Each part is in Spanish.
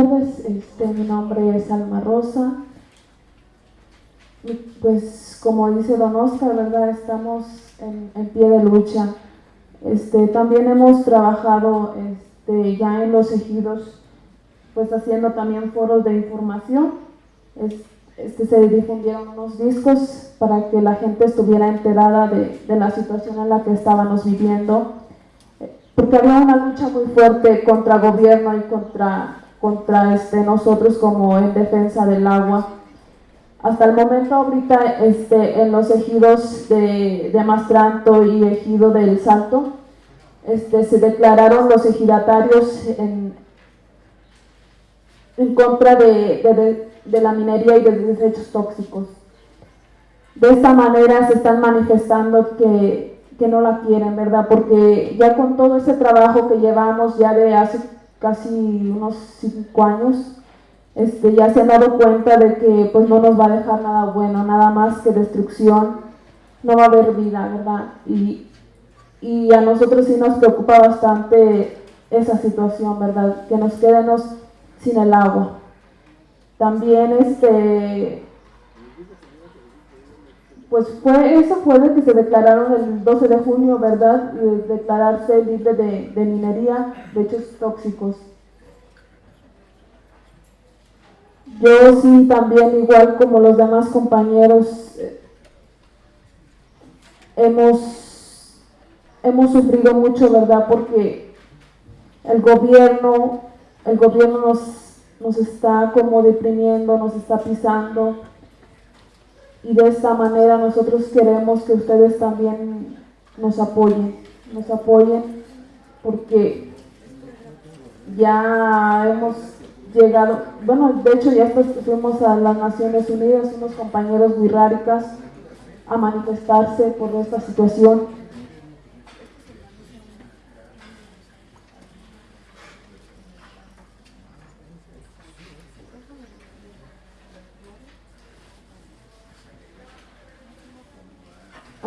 tardes, este, mi nombre es Alma Rosa. Y, Pues como dice Don Oscar, ¿verdad? Estamos en, pie de lucha. Este, también hemos trabajado este, ya en los ejidos, pues haciendo también foros de información. Es- este, se difundieron unos discos para que la gente estuviera enterada de, de la situación en la que estábamos viviendo porque había una lucha muy fuerte contra gobierno y contra, contra este, nosotros como en defensa del agua. Hasta el momento ahorita este, en los ejidos de, de Mastranto y ejido del Salto este, se declararon los ejidatarios en, en contra de, de- de- la minería y de desechos tóxicos. De esta manera se están manifestando que, que no la quieren, ¿verdad? Porque ya con todo ese trabajo que llevamos ya de hace casi unos cinco años, este, ya se han dado cuenta de que pues no nos va a dejar nada bueno, nada más que destrucción, no va a haber vida, ¿verdad? Y, y a nosotros sí nos preocupa bastante esa situación, ¿verdad? Que nos quedemos sin el agua. También este pues fue eso fue de que se declararon el 12 de junio, ¿verdad? De declararse libre de, de minería, de hechos tóxicos. Yo sí también, igual como los demás compañeros, eh, hemos, hemos sufrido mucho, ¿verdad? Porque el gobierno, el gobierno nos, nos está como deprimiendo, nos está pisando. Y de esta manera nosotros queremos que ustedes también nos apoyen, nos apoyen porque ya hemos llegado, bueno, de hecho ya fuimos a las Naciones Unidas, unos compañeros wixárikas a manifestarse por esta situación.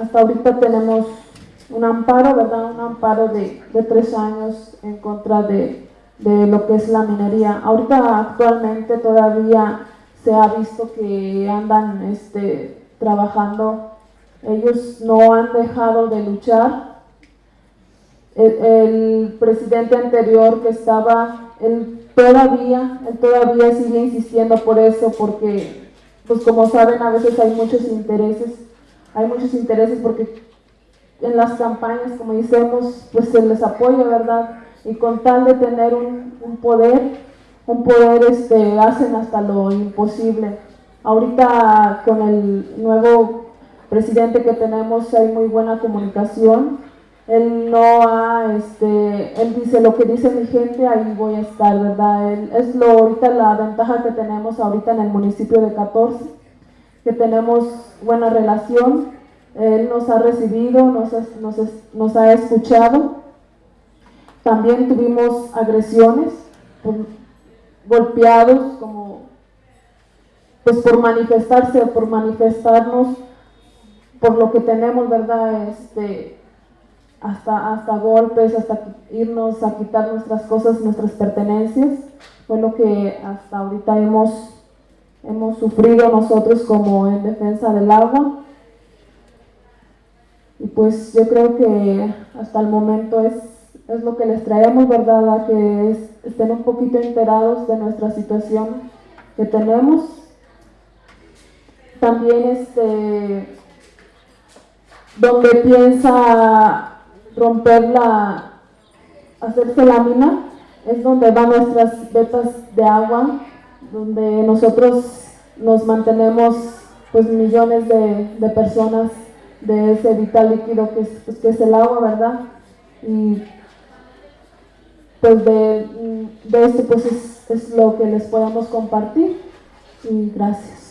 Hasta ahorita tenemos un amparo, ¿verdad? Un amparo de, de tres años en contra de, de lo que es la minería. Ahorita actualmente todavía se ha visto que andan este, trabajando. Ellos no han dejado de luchar. El, presidente anterior que estaba, él todavía, él todavía sigue insistiendo por eso, porque, pues como saben, a veces hay muchos intereses hay muchos intereses porque en las campañas, como decimos, pues se les apoya, ¿verdad? Y con tal de tener un, un poder, un poder este, hacen hasta lo imposible. Ahorita con el nuevo presidente que tenemos hay muy buena comunicación. Él no ha, este, él dice lo que dice mi gente, ahí voy a estar, ¿verdad? Él, es lo, ahorita la ventaja que tenemos ahorita en el municipio de 14 que tenemos buena relación. Él nos ha recibido, nos ha, escuchado. También tuvimos agresiones, golpeados, como pues por manifestarse, por manifestarnos por lo que tenemos, ¿verdad? Este, hasta, hasta golpes, hasta irnos a quitar nuestras cosas, nuestras pertenencias. Fue lo que hasta ahorita hemos hemos sufrido nosotros como en defensa del agua. Y pues yo creo que hasta el momento es, es lo que les traemos, ¿verdad? A que es- estén un poquito enterados de nuestra situación que tenemos. También este, donde piensa romper la, hacerse lámina, es donde van nuestras vetas de agua, donde nosotros nos mantenemos pues millones de, de personas de ese vital líquido que es, pues, que es el agua, ¿verdad? Y pues de, de esto pues es, es lo que les podemos compartir y gracias.